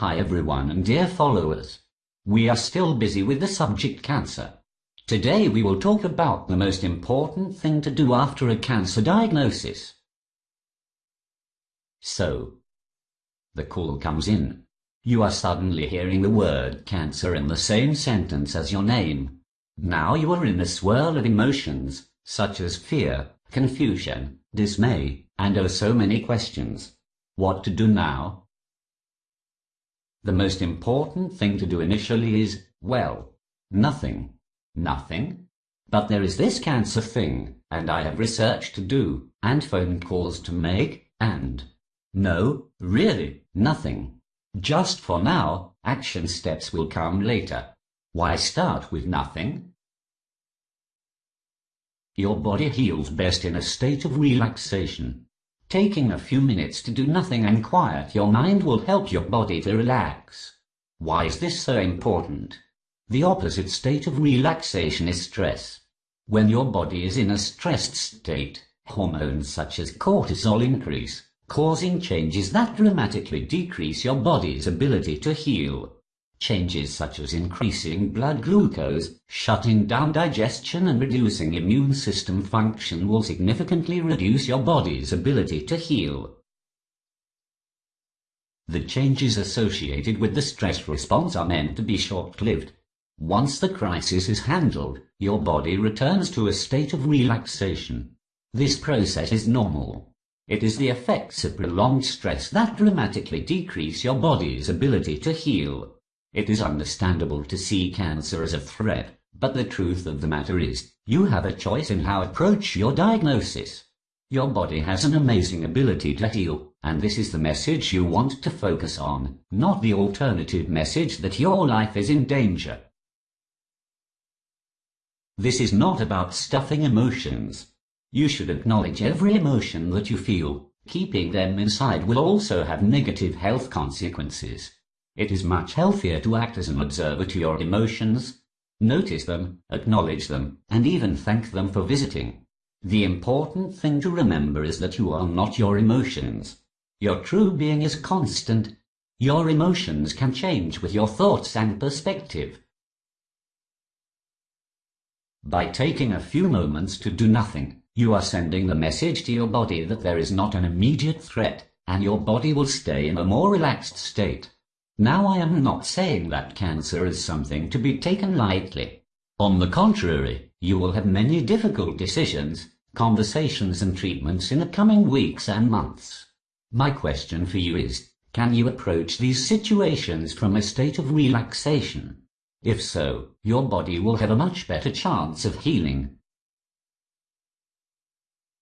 Hi everyone and dear followers. We are still busy with the subject cancer. Today we will talk about the most important thing to do after a cancer diagnosis. So, the call comes in. You are suddenly hearing the word cancer in the same sentence as your name. Now you are in a swirl of emotions, such as fear, confusion, dismay, and oh so many questions. What to do now? The most important thing to do initially is, well, nothing. Nothing? But there is this cancer thing, and I have research to do, and phone calls to make, and... No, really, nothing. Just for now, action steps will come later. Why start with nothing? Your body heals best in a state of relaxation. Taking a few minutes to do nothing and quiet your mind will help your body to relax. Why is this so important? The opposite state of relaxation is stress. When your body is in a stressed state, hormones such as cortisol increase, causing changes that dramatically decrease your body's ability to heal. Changes such as increasing blood glucose, shutting down digestion and reducing immune system function will significantly reduce your body's ability to heal. The changes associated with the stress response are meant to be short-lived. Once the crisis is handled, your body returns to a state of relaxation. This process is normal. It is the effects of prolonged stress that dramatically decrease your body's ability to heal. It is understandable to see cancer as a threat, but the truth of the matter is, you have a choice in how approach your diagnosis. Your body has an amazing ability to heal, and this is the message you want to focus on, not the alternative message that your life is in danger. This is not about stuffing emotions. You should acknowledge every emotion that you feel. Keeping them inside will also have negative health consequences. It is much healthier to act as an observer to your emotions, notice them, acknowledge them, and even thank them for visiting. The important thing to remember is that you are not your emotions. Your true being is constant. Your emotions can change with your thoughts and perspective. By taking a few moments to do nothing, you are sending the message to your body that there is not an immediate threat, and your body will stay in a more relaxed state. Now I am not saying that cancer is something to be taken lightly. On the contrary, you will have many difficult decisions, conversations and treatments in the coming weeks and months. My question for you is, can you approach these situations from a state of relaxation? If so, your body will have a much better chance of healing.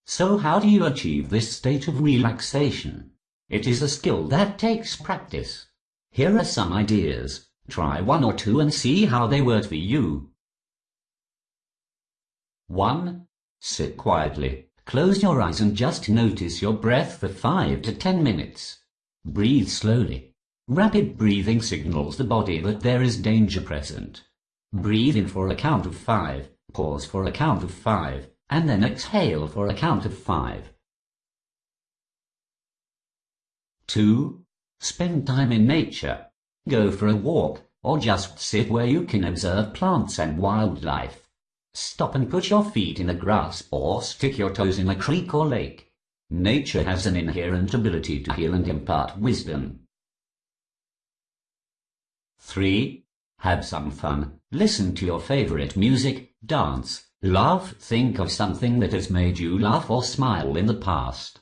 So how do you achieve this state of relaxation? It is a skill that takes practice. Here are some ideas. Try one or two and see how they work for you. 1. Sit quietly. Close your eyes and just notice your breath for 5 to 10 minutes. Breathe slowly. Rapid breathing signals the body that there is danger present. Breathe in for a count of 5, pause for a count of 5, and then exhale for a count of 5. 2. Spend time in nature. Go for a walk, or just sit where you can observe plants and wildlife. Stop and put your feet in the grass or stick your toes in a creek or lake. Nature has an inherent ability to heal and impart wisdom. 3. Have some fun. Listen to your favorite music, dance, laugh, think of something that has made you laugh or smile in the past.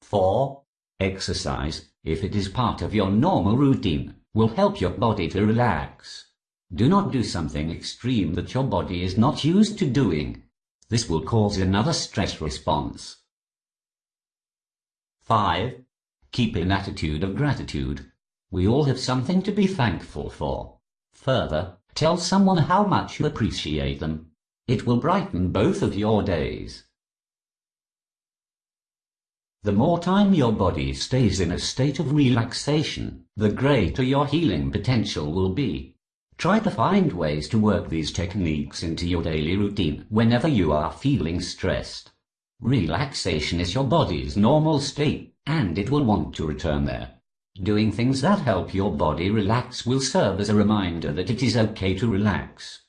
4. Exercise, if it is part of your normal routine, will help your body to relax. Do not do something extreme that your body is not used to doing. This will cause another stress response. 5. Keep an attitude of gratitude. We all have something to be thankful for. Further, tell someone how much you appreciate them. It will brighten both of your days. The more time your body stays in a state of relaxation, the greater your healing potential will be. Try to find ways to work these techniques into your daily routine whenever you are feeling stressed. Relaxation is your body's normal state, and it will want to return there. Doing things that help your body relax will serve as a reminder that it is okay to relax.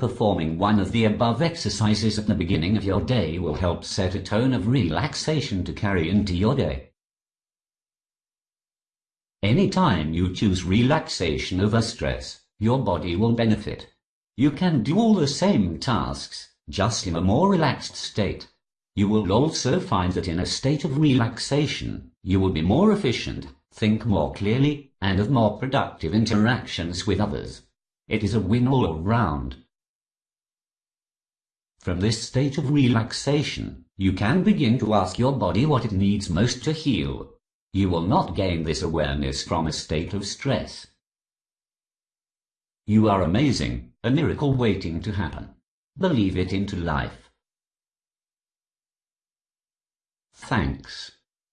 Performing one of the above exercises at the beginning of your day will help set a tone of relaxation to carry into your day. Anytime you choose relaxation over stress, your body will benefit. You can do all the same tasks, just in a more relaxed state. You will also find that in a state of relaxation, you will be more efficient think more clearly, and have more productive interactions with others. It is a win all round. From this state of relaxation, you can begin to ask your body what it needs most to heal. You will not gain this awareness from a state of stress. You are amazing, a miracle waiting to happen. Believe it into life. Thanks.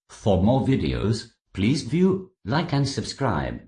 For more videos, Please view, like and subscribe.